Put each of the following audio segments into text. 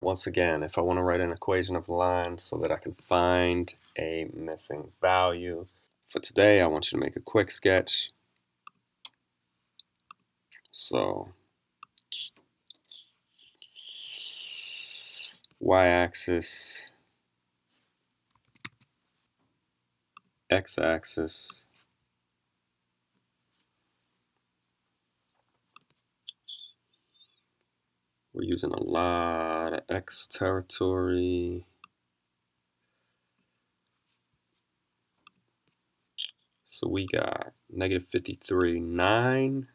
Once again, if I want to write an equation of line so that I can find a missing value, for today I want you to make a quick sketch. So y-axis, x-axis, We're using a lot of X territory. So we got negative 53, 9.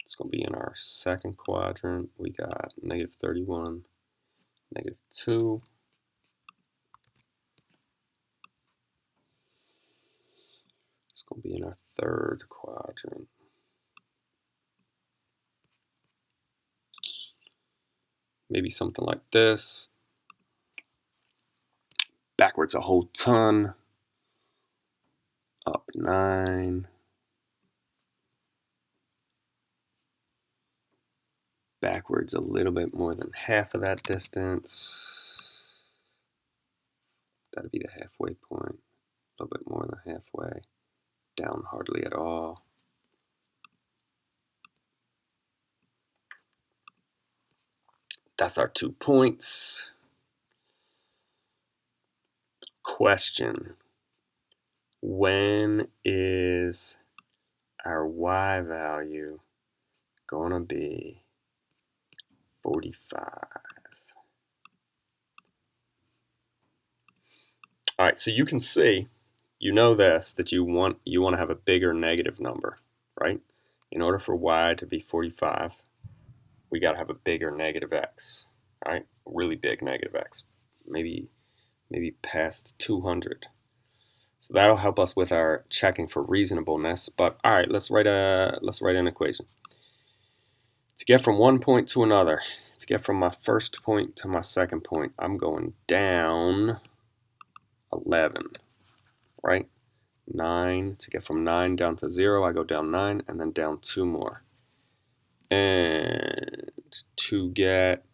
It's going to be in our second quadrant. We got negative 31, negative 2. It's going to be in our third quadrant. Maybe something like this. Backwards a whole ton. Up 9. Backwards a little bit more than half of that distance. That'd be the halfway point. A little bit more than halfway down hardly at all. That's our two points. Question. When is our y value going to be 45? All right, so you can see you know this, that you want, you want to have a bigger negative number, right? In order for y to be 45, we got to have a bigger negative x, right? Really big negative x, maybe, maybe past 200. So that'll help us with our checking for reasonableness. But all right, let's write a let's write an equation. To get from one point to another, to get from my first point to my second point, I'm going down 11 right? 9, to get from 9 down to 0, I go down 9 and then down 2 more. And to get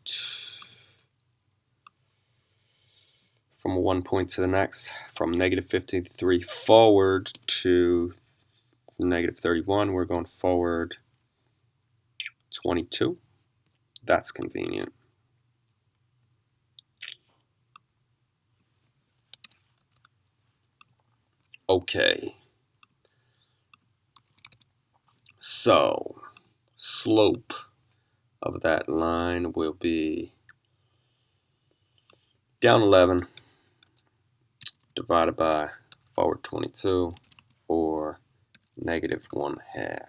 from one point to the next, from negative 53 forward to negative 31, we're going forward 22. That's convenient. Okay. So, slope of that line will be down 11 divided by forward 22 or negative 1 half.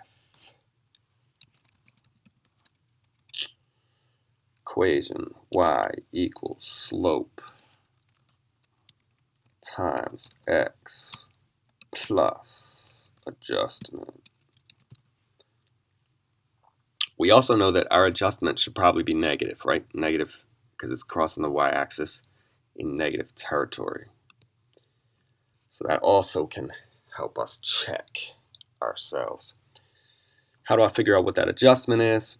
Equation y equals slope times x plus adjustment. We also know that our adjustment should probably be negative, right? Negative because it's crossing the y-axis in negative territory. So that also can help us check ourselves. How do I figure out what that adjustment is?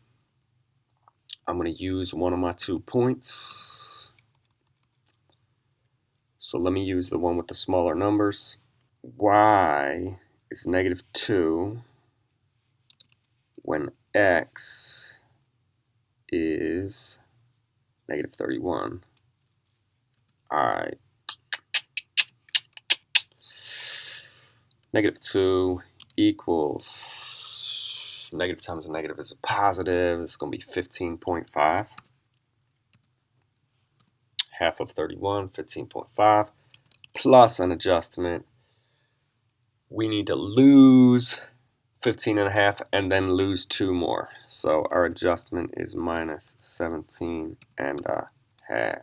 I'm going to use one of my two points. So let me use the one with the smaller numbers y is negative 2 when x is negative 31. Alright. Negative 2 equals negative times a negative is a positive. It's going to be 15.5. Half of 31, 15.5, plus an adjustment we need to lose 15 and a half and then lose two more. So our adjustment is minus 17 and a half.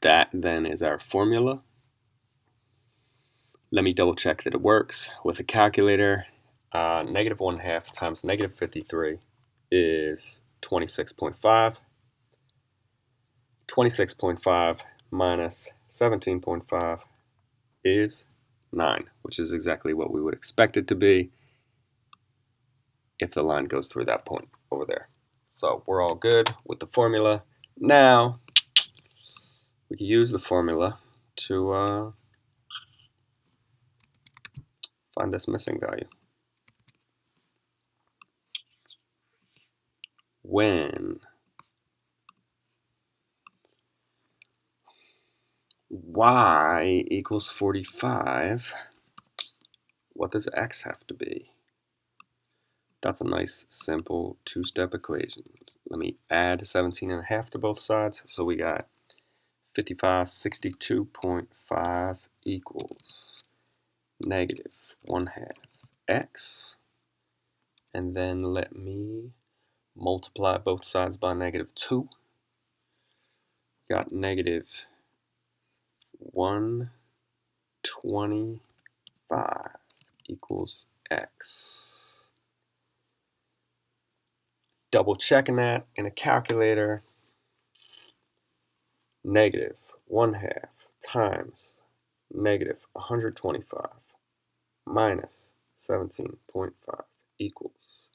That then is our formula. Let me double check that it works with a calculator uh, negative 1 half times negative 53 is 26.5. 26.5 minus 17.5 is 9, which is exactly what we would expect it to be if the line goes through that point over there. So we're all good with the formula. Now, we can use the formula to uh, find this missing value. When y equals 45, what does x have to be? That's a nice simple two-step equation. Let me add 17 and a half to both sides. So we got 55, 62.5 equals negative 1 half x. And then let me multiply both sides by negative 2. Got negative 125 equals x double checking that in a calculator, negative 1 half times negative 125 minus 17.5 equals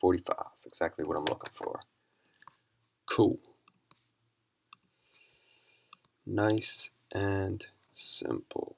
45. Exactly what I'm looking for. Cool. Nice and simple.